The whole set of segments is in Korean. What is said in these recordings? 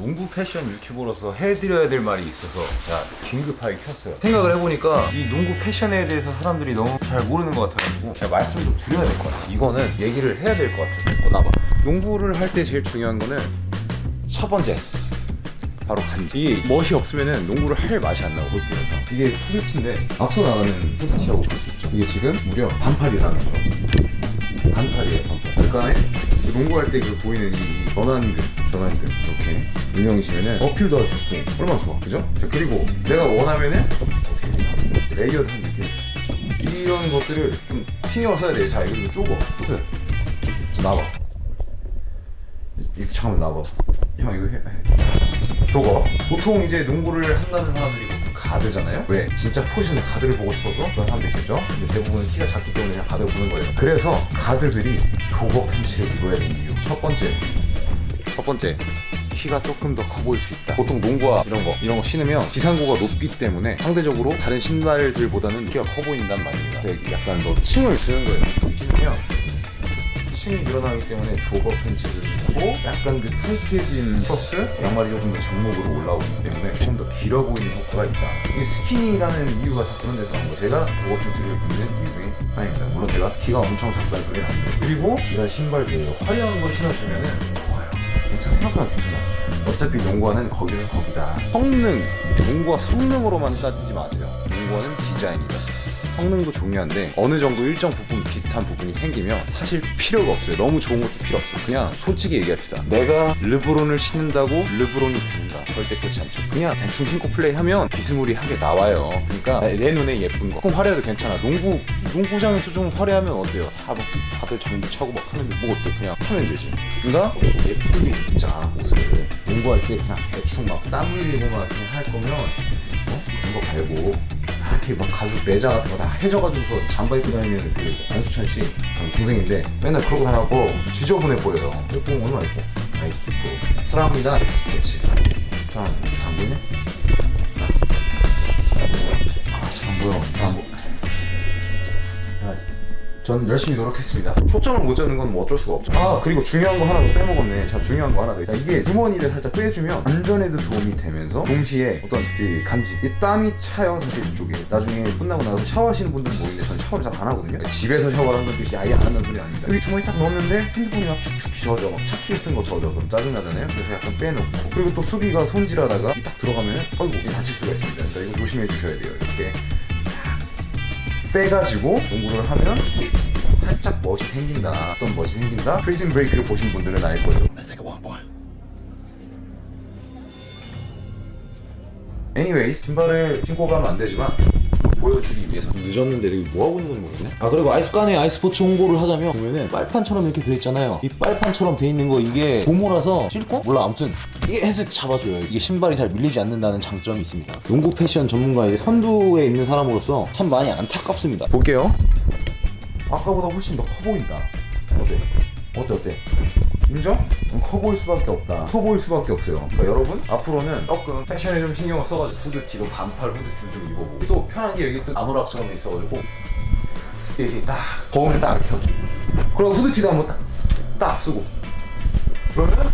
농구 패션 유튜버로서 해드려야 될 말이 있어서 야 긴급하게 켰어요. 생각을 해보니까 이 농구 패션에 대해서 사람들이 너무 잘 모르는 것 같아가지고 제가 말씀 좀 드려야 될 것 같아 이거는 얘기를 해야 될 것 같아서 어, 나봐 농구를 할 때 제일 중요한 거는 첫 번째 바로 간지. 이게 멋이 없으면은 농구를 할 맛이 안 나고 볼게요 이게 후드티인데 앞서 나가는 후드티라고 볼 수 있죠. 이게 지금 무려 반팔이라는 거. 반팔이에요 반팔. 약간의 그 농구할 때 그 보이는 이 전완근 전완근 이렇게 유명이시면은 어필도 할 수 있고 얼마나 좋아. 그죠? 자 그리고 내가 원하면은 어떻게 되냐 layered한 있죠 이런 것들을 좀 신경을 써야 돼 자 이거 좀 좁아 후드 자, 나와. 이렇게 잠깐만 나와. 형 이거 해, 해. 저거? 보통 이제 농구를 한다는 사람들이 가드잖아요? 왜? 진짜 포지션의 가드를 보고 싶어서 그런 사람도 있겠죠? 근데 대부분 키가 작기 때문에 그냥 가드를 보는 거예요. 그래서 가드들이 jogger pants를 입어야 되는 이유. 첫 번째. 첫 번째 키가 조금 더 커 보일 수 있다. 보통 농구화 이런 거 이런 거 신으면 지상고가 높기 때문에 상대적으로 다른 신발들보다는 키가 커 보인단 말입니다. 근데 약간 너 층을 주는 거예요. 신으면 층이 늘어나기 때문에 jogger pants를 입고 약간 그 타이트해진 플러스 양말이 조금 더 장목으로 올라오기 때문에 조금 더 길어 보이는 효과가 있다. 이 skinny라는 이유가 다 그런 데서 나온 거. 제가 jogger pants를 입는 이유 중에 하나입니다. 물론 제가 키가 엄청 작다는 소리는 아니에요. 그리고 이런 신발들 화려한 걸 신어주면 좋아요. 괜찮아 생각보다 괜찮아 어차피 농구화는 거기서 거기다. 성능 농구화 성능으로만 따지지 마세요. 농구화는 디자인이다. 성능도 중요한데 어느 정도 일정 부분 비슷한 부분이 생기면 사실 필요가 없어요. 너무 좋은 것도 필요 없어요. 그냥 솔직히 얘기합시다. 내가 르브론을 신는다고 르브론이 된다. 절대 그렇지 않죠. 그냥 대충 신고 플레이하면 비스무리하게 나와요. 그러니까 내, 내 눈에 예쁜 거. 조금 화려해도 괜찮아. 농구 농구장에서 좀 화려하면 어때요? 다 막, 다들 장비 차고 막 하는데 뭐 어때? 그냥 하면 되지. 그러니까 예쁘게 농구할 때 그냥 대충 막 땀 흘리고 막 그냥 할 거면 어? 그런 거 말고. 이렇게 막 가죽 레자 같은 거 다 해져가지고서 잠바 입고 다니는 그 안수찬 씨 어, 동생인데 맨날 그러고 다녀고 지저분해 보여요. 예쁜 거 얼마나 예뻐 나이키 프로 사랑합니다. 스포츠 사랑합니다. 안 보이네? 아잘 안 보여 안 보... 아, 전 열심히 노력했습니다. 초점을 못 잡는 건 뭐 어쩔 수가 없죠. 아 그리고 중요한 거 하나 더 빼먹었네. 자 중요한 거 하나 더 자, 이게 주머니를 살짝 빼주면 안전에도 도움이 되면서 동시에 어떤 그 간지 이 땀이 차요 사실 이쪽에. 나중에 끝나고 나서 샤워하시는 분들은 모르는데 저는 샤워를 잘 안 하거든요. 집에서 샤워를 한다는 뜻이 아예 안 한다는 소리 아닙니다. 여기 주머니 딱 넣었는데 핸드폰이 막 축축 젖어. 막 차키 같은 거 젖어. 그럼 짜증나잖아요. 그래서 약간 빼놓고. 그리고 또 수비가 손질하다가 이딱 들어가면 어이구 다칠 수가 있습니다. 그러니까 이거 조심해 주셔야 돼요. 이렇게 빼가지고 농구를 하면 살짝 멋이 생긴다. 어떤 멋이 생긴다? 프리즌 브레이크를 보신 분들은 알 거예요. Anyways 신발을 신고 가면 안 되지만 보여주기 위해서 늦었는데 여기 뭐 하고 있는 건지 모르겠네. 아 그리고 아이스간에 아이스포츠 홍보를 하자면 보면은 빨판처럼 이렇게 돼 있잖아요. 이 빨판처럼 돼 있는 거 이게 고무라서 실고 몰라 아무튼 이게 했을 때 잡아줘요. 이게 신발이 잘 밀리지 않는다는 장점이 있습니다. 농구 패션 전문가의 선두에 있는 사람으로서 참 많이 안타깝습니다. 볼게요 아까보다 훨씬 더 커 보인다 어때? 어때 어때? 인정? 음, 커 보일 수밖에 없다. 커 보일 수밖에 없어요. 그러니까 여러분 앞으로는 조금 패션에 좀 신경을 써가지고 후드티도 반팔 후드티를 좀 입어보고 또 편한 게 여기 또 아노락처럼 있어가지고 이렇게 딱 더우면 딱 이렇게 그리고. 후드티도 한번 딱, 딱 쓰고. 그러면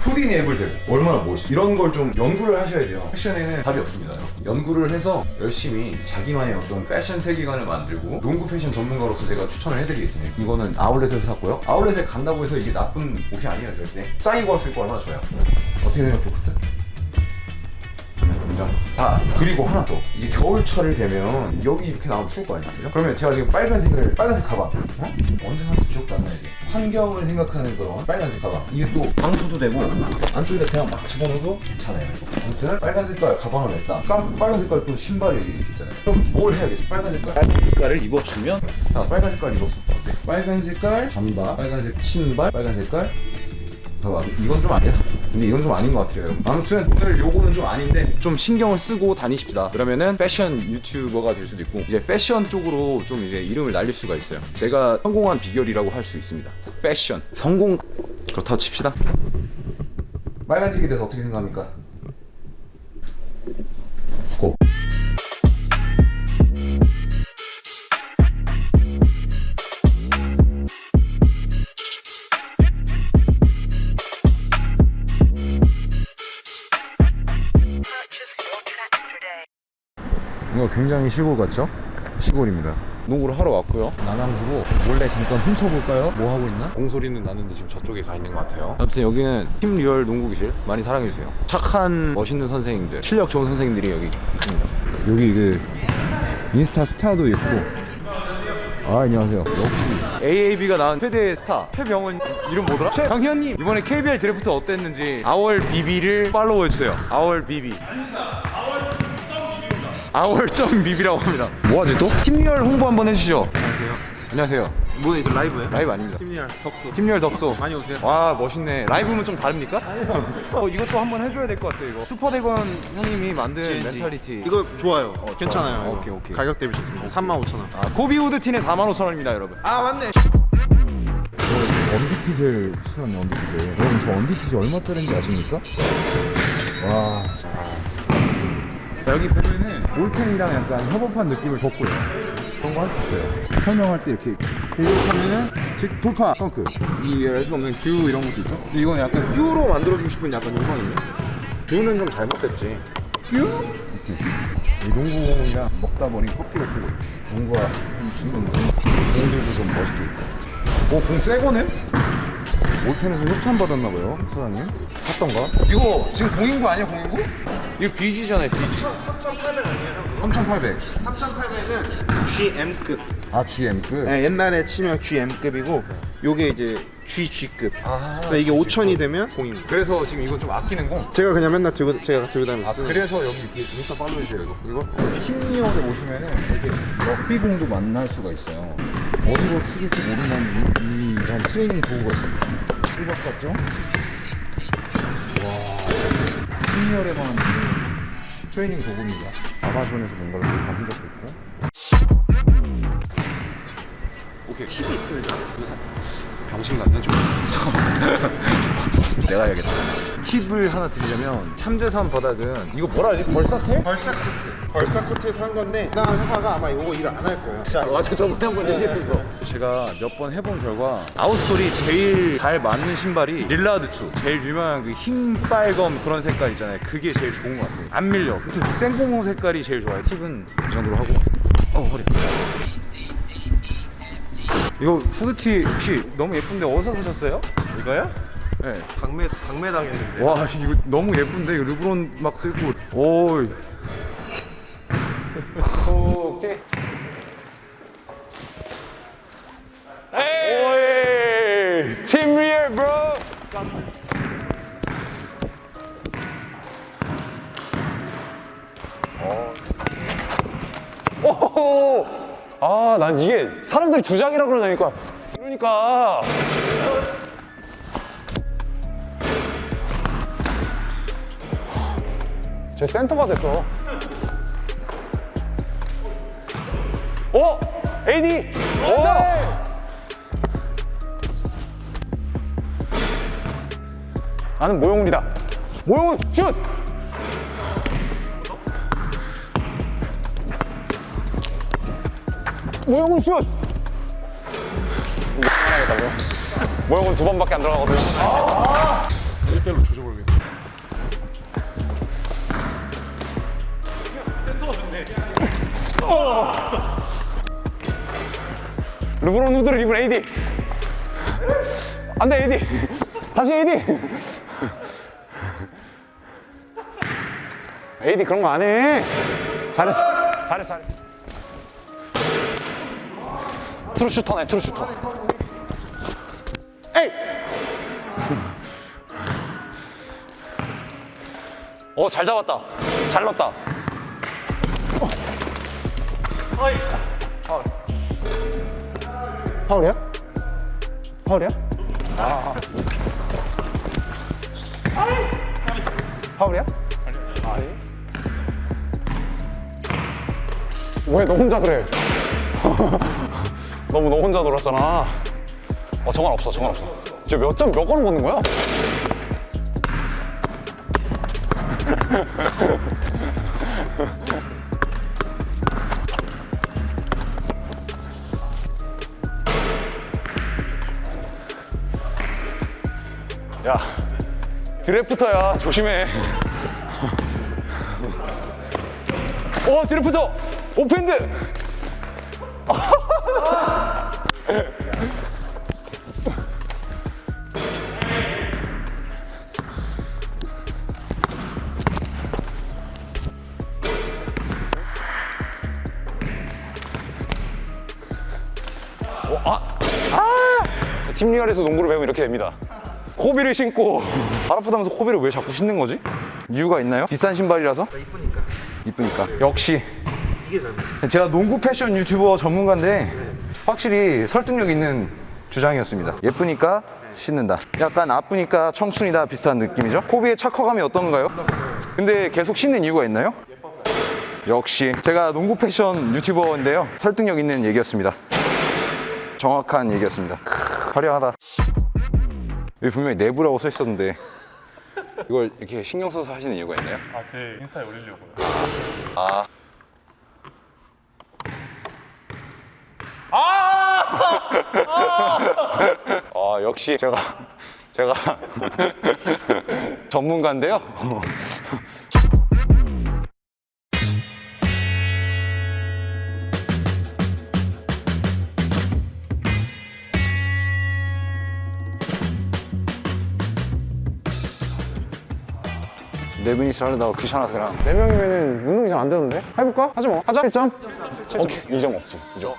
후디니 애블들 얼마나 멋있어 이런 걸 좀 연구를 하셔야 돼요. 패션에는 답이 없습니다 여러분. 연구를 해서 열심히 자기만의 어떤 패션 세계관을 만들고 농구 패션 전문가로서 제가 추천을 해드리겠습니다. 이거는 아울렛에서 샀고요. 아울렛에 간다고 해서 이게 나쁜 옷이 아니에요 절대. 쌓이고 왔을 거 얼마나 좋아요? 어떻게 생각해 부트? 인정? 아 그리고 하나 더. 이게 겨울철을 되면 여기 이렇게 나오면 추울 거 아니야 그죠? 그러면 제가 지금 빨간색을 빨간색 가방. 어? 언제 사는지 기억도 안 나지 환경을 생각하는 그런 빨간색 가방. 이게 또 방수도 되고 안쪽에다 그냥 막 집어넣어도 괜찮아요. 아무튼 빨간 색깔 가방을 냈다. 깜 빨간 색깔 또 신발이 이렇게 있잖아요. 그럼 뭘 해야겠어? 빨간 색깔 빨간 색깔을 입어주면? 자 빨간 색깔 입었어 어때? 빨간 색깔 잠바 빨간색 신발 빨간 색깔 봐봐. 이건 좀 아니야 근데 이건 좀 아닌 것 같아요. 여러분. 아무튼 오늘 요거는 좀 아닌데 좀 신경을 쓰고 다니십시다. 그러면은 패션 유튜버가 될 수도 있고 이제 패션 쪽으로 좀 이제 이름을 날릴 수가 있어요. 제가 성공한 비결이라고 할 수 있습니다. 패션. 성공. 그렇다고 칩시다. 빨간색에 대해서 어떻게 생각합니까? 고 굉장히 시골 같죠? 시골입니다. 농구를 하러 왔고요. 남양주고 몰래 잠깐 훔쳐볼까요? 뭐 하고 있나? 공소리는 나는데 지금 저쪽에 가 있는 것 같아요. 아무튼 여기는 팀 리얼 농구교실 많이 사랑해주세요. 착한 멋있는 선생님들, 실력 좋은 선생님들이 여기 있습니다. 여기 그 인스타 스타도 있고. 아 안녕하세요. 역시 AAB가 낳은 최대 스타 최병원 이름 뭐더라? 최강현님 이번에 KBL 드래프트 어땠는지 our BB를 팔로우해주세요. our BB. our점 BB라고 합니다. 뭐하지 또? 팀리얼 홍보 한번 해주시죠. 안녕하세요. 안녕하세요. 뭐 이제 라이브예요? 라이브 아닙니다. 팀리얼 덕수 팀리얼 덕소. 많이 오세요. 와 멋있네. 라이브는 좀 다릅니까? 어 이것도 한번 해줘야 될 것 같아요. 이거 슈퍼대건 형님이 만든 mentality. 이거 좋아요 괜찮아요 좋아요. 오케이, 오케이. 가격 대비 좋습니다 35,000원 아, 고비우드 티는 45,000원입니다, 여러분. 아 맞네 언비핏을 신었네 언비핏을 여러분 저 언비핏이 얼마짜리인지 아십니까? 와 여기 보면은 올텐이랑 약간 협업한 느낌을 줬고요. 그런 거 할 수 있어요. 설명할 때 이렇게 공격하면은 즉 돌파 덩크. 이알수 없는 큐 이런 것도 있죠? 근데 이건 약간 큐로 만들어주고 싶은 약간 욕망이네. 큐는 좀 잘못됐지. 큐? 이 농구공이랑 먹다 보니 커피 같은 거. 농구와 이 중간 공들도 좀 멋있게 있고. 오공 새거네? 올텐에서 협찬 받았나봐요 사장님. 샀던가? 이거 지금 공인구 아니야 공인구? 이거 BG잖아요 BG 3,800 3,800은 GM급. 아 GM급? 네, 옛날에 치면 GM급이고 요게 이제 GG급. 아, 그래서 이게 5천이 되면 공인. 그래서 지금 이거 좀 아끼는 공? 제가 그냥 맨날 들고 제가 들고 아 다니면서 그래서 여기 이렇게 인스타 팔로우 해주세요 이거. 이거 팀리얼에 오시면은 이렇게 럭비공도 만날 수가 있어요. 어디로 튀길지 모른다는 이, 이런 트레이닝 도구가 있습니다. 출박 같죠? 와. 팀리얼에만 트레이닝 도구입니다. 아마존에서 뭔가를 구입한 흔적도 있고. 오케이. 팁이 있으면 병신 같네 좀 내가 해야겠다. 팁을 하나 드리려면 3대3 바닥은 이거 뭐라 하지? Versatile? Versa Court. Versa Court에서 한 건데 나 회사가 아마 이거 일을 안 할 거예요. 진짜 맞아 저번에 한번 얘기했었어. 제가 몇 번 해본 결과 outsole이 제일 잘 맞는 신발이 릴라드 2 제일 유명한 그 흰 빨검 그런 색깔 있잖아요. 그게 제일 좋은 것 같아요. 안 밀려. 아무튼 그 생고무 색깔이 제일 좋아요. 팁은 이 정도로 하고. 어 허리. 이거 후드티 혹시 너무 예쁜데 어디서 사셨어요? 이거요? 네. 강매 강매 당했는데 와 이거 너무 예쁜데 이거 르브론 막 쓰고 오이 오케이 오이 팀 리얼 bro 오호호! 아, 난 이게 사람들이 주장이라 그러냐니까. 그러니까. 제 센터가 됐어. 어? AD! 오! 나는 모용훈이다. 모용훈 슛! 모형은 슛! 모형은 두 번밖에 안 들어가거든 1대로 조져버리겠다 르브론 후드를 입은 AD 안돼 AD 다시 AD AD 그런 거 안해. 잘했어. 잘했어 잘했어. true shooter네 true shooter. 에이! 어잘 잡았다. 잘 넣었다 파울이야? 파울이야? 아. 파울이야? 아니. 왜너 혼자 그래? 너무 너 혼자 놀았잖아. 어, 정한 없어, 정한 없어. 이제 몇 점, 몇 골을 먹는 거야? 야, 드래프터야. 조심해. 어, 드래프터! 오펜드 어, 아, 아! 팀리얼에서 농구를 배우면 이렇게 됩니다. 코비를 신고 발 아프다면서 코비를 왜 자꾸 신는 거지? 이유가 있나요? 비싼 신발이라서? 이쁘니까. 이쁘니까. 역시. 이게 잘 제가 농구 패션 유튜버 전문가인데 확실히 설득력 있는 주장이었습니다. 예쁘니까 신는다. 약간 아프니까 청춘이다 비슷한 느낌이죠? 코비의 착화감이 어떤가요? 근데 계속 신는 이유가 있나요? 역시 제가 농구 패션 유튜버인데요. 설득력 있는 얘기였습니다. 정확한 얘기였습니다. 크, 화려하다. 여기 분명히 내부라고 써 있었는데 이걸 이렇게 신경 써서 하시는 이유가 있나요? 아, 제 인스타에 올리려고요. 아. 아, 역시 제가 제가 전문가인데요. 네 분이서 하려다가 귀찮아서 그냥 네 명이면은 운동이 잘안 되는데? 해볼까? 하지 뭐. 하자. 1점. 오케이 2점 없지 2점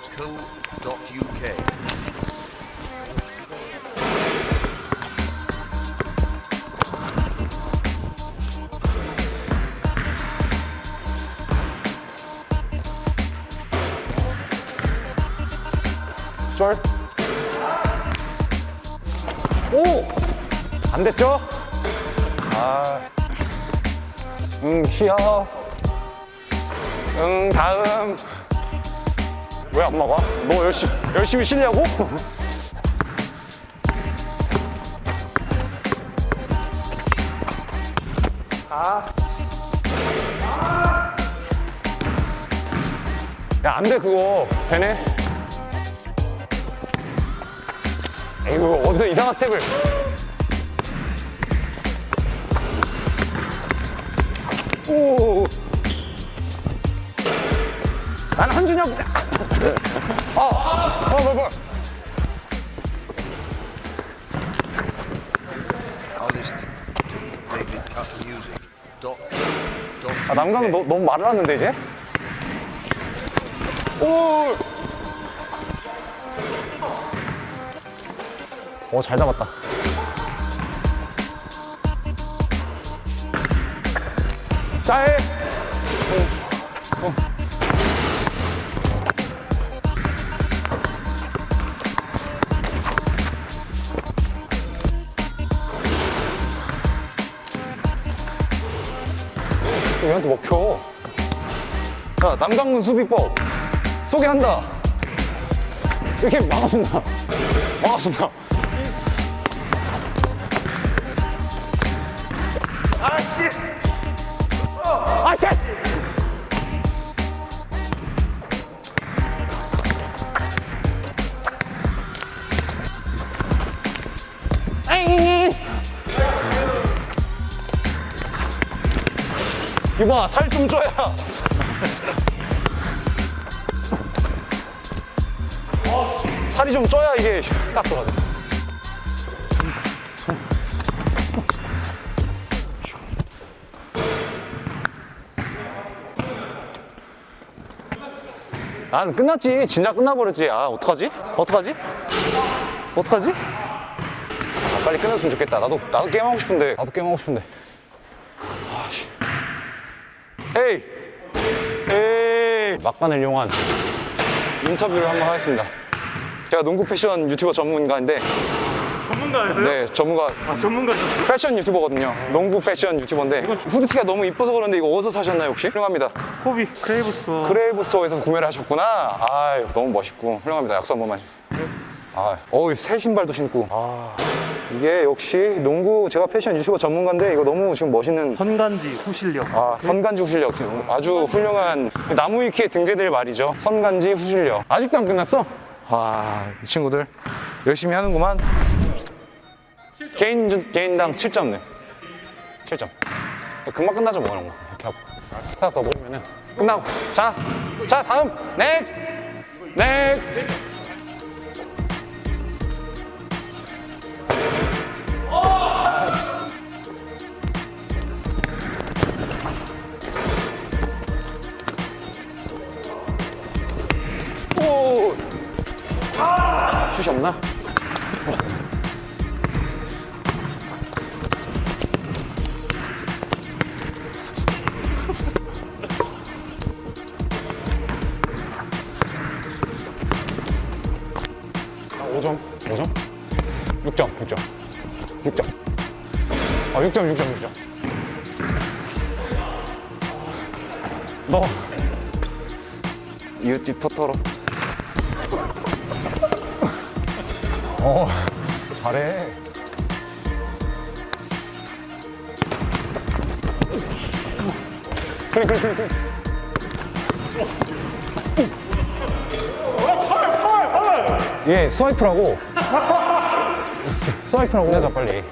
쫄. 오! 안 됐죠? 응 쉬어 응 다음 왜안 막아? 너 열심히 열심히 쉬려고? 야, 안 돼, 그거. 되네? 이거 어디서 이상한 스텝을 오 나는 한준혁. 아, 뭐, 뭐. 아, 남강은 너, 너무 말을 하는데 이제? 오! 오, 잘 잡았다. 짤! 얘한테 먹혀. 자, 남강문 수비법 소개한다. 이렇게 막아준다. 막아준다. 아, 이봐, 살좀 쪄야. 살이 좀 쪄야 이게 딱 들어가죠. 아, 끝났지. 진짜 끝나버렸지. 아, 어떡하지? 어떡하지? 어떡하지? 아, 빨리 끝났으면 좋겠다. 나도, 나도 게임하고 싶은데. 나도 게임하고 싶은데. 에이! 에이! 막간을 이용한 인터뷰를 한번 하겠습니다. 제가 농구 패션 유튜버 전문가인데, 전문가였어요? 네, 전문가, 아, 전문가셨어요? 패션 유튜버거든요. 농구 패션 유튜버인데, 후드티가 너무 이뻐서 그런데 이거 어디서 사셨나요, 혹시? 훌륭합니다. 코비 크레이브 스토어. 크레이브 스토어에서 구매를 하셨구나. 아 너무 멋있고 훌륭합니다. 악수 한 번만. 아, 어우 새 신발도 신고. 아 이게 역시 농구 제가 패션 유튜버 전문가인데 이거 너무 지금 멋있는. 선간지 후실력. 아 선간지 후실력 지금 아주 훌륭한 나무 위키에 등재될 말이죠. 선간지 후실력. 아직도 안 끝났어? 아이 친구들 열심히 하는구만. 개인 개인당 7점 네. 7점. 금방 끝나죠 뭐 이런 거. 이렇게 하고. 모르면. 그러면 끝나고 자, 자 다음 넥, 넥. 슛이 없나? 아, 5점, 5점? 6점, 6점, 6점. 어, 6점, 6점, 6점. 너 이웃집 토토로. 어, 잘해. 그래, 그래, 그래. 예, 스와이프라고. 스- 스와이프라고. 하자, 빨리.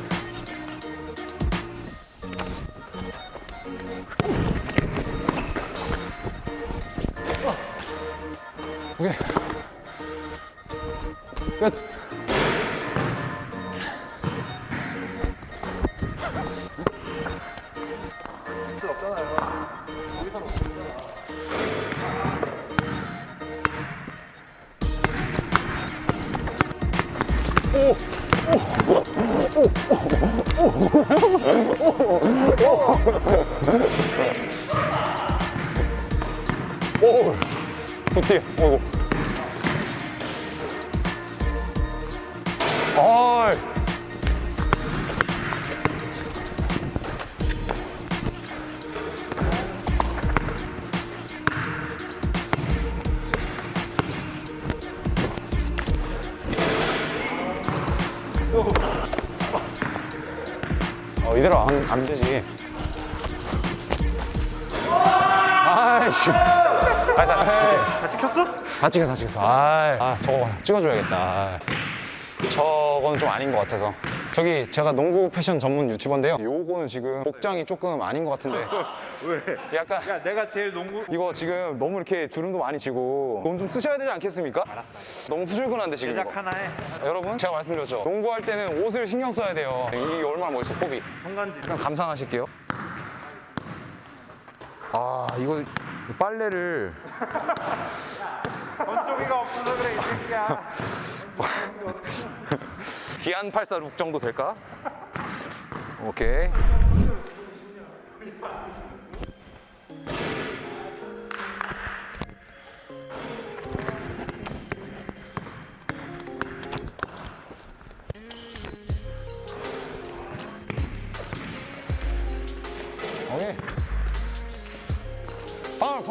오케이. 끝. 오, 굿띠. 오고. 어이. 어, 이 대로 안, 안 되지. 아이씨. 아, 자, 에이. 다 찍혔어? 다 찍어, 다 찍었어. 아, 아 저거 찍어줘야겠다. 아. 저거는 좀 아닌 것 같아서. 저기 제가 농구 패션 전문 유튜버인데요. 요거는 지금 복장이 조금 아닌 것 같은데. 왜? 약간 야 내가 제일 농구 이거 지금 너무 이렇게 주름도 많이 지고 돈 좀 쓰셔야 되지 않겠습니까? 너무 후줄근한데 지금 제작. 하나 해 여러분 제가 말씀드렸죠. 농구할 때는 옷을 신경 써야 돼요. 이게 얼마나 멋있어, 컵이. 성간지 그냥 감상하실게요. 아 이거 빨래를 건조기가 없어서 그래 이 새끼야 기안 846 정도 될까? 오케이.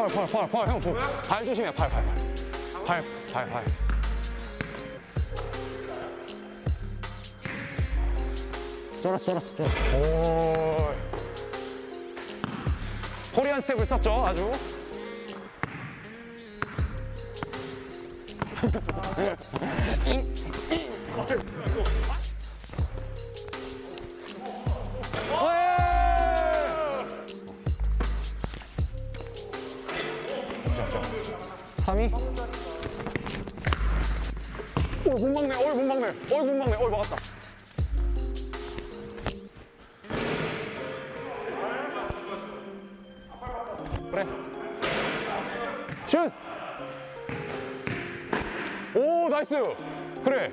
팔, 팔, 팔, 형, 조, 발 조심해, 팔, 팔, 팔. 팔, 팔, 팔. 쫄았어, 쫄았어, 쫄았어. 오. 코리안 스텝을 썼죠, 아주. 잠시 오, 못 막네, 어이, 못 막네, 어이, 못 막네, 어이, 막았다. 그래. 슛! 오, nice! 그래.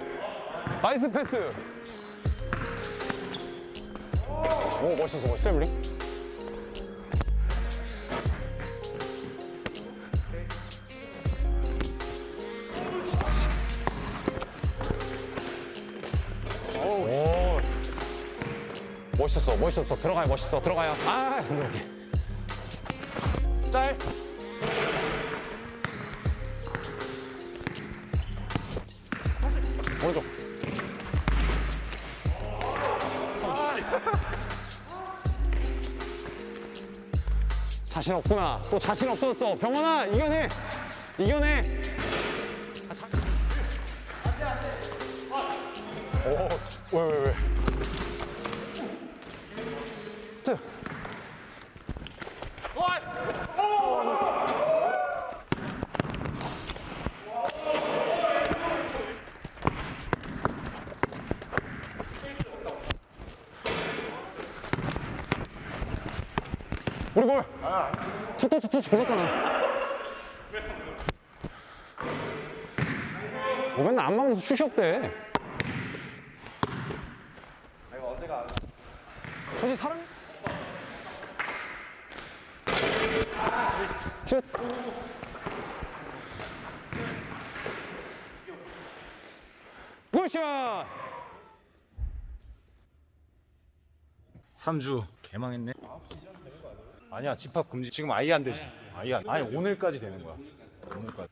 nice pass. 오, 멋있어, 멋있어, 에블리. 멋있었어, 멋있었어. 들어가요, 멋있어. 들어가요. 아, 이렇게. 짤. 오른쪽. 자신 없구나. 또 자신 없어졌어. 병원아, 이겨내. 이겨내. 우리 볼! 투터치 터치 걸었잖아 뭐 맨날 안 막으면서 슛이 없대 3주 개망했네. 아니야 집합 금지. 지금 아예 안 되지. 아예 안. 아니 오늘까지 되는 거야. 오늘까지.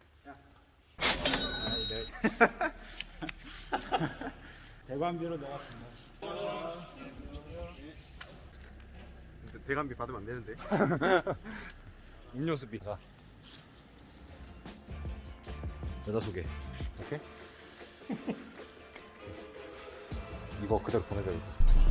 대관비 받으면 안 되는데. 음료수 비. 자. 여자 소개. 오케이. 이거 그대로 보내줘. 이거.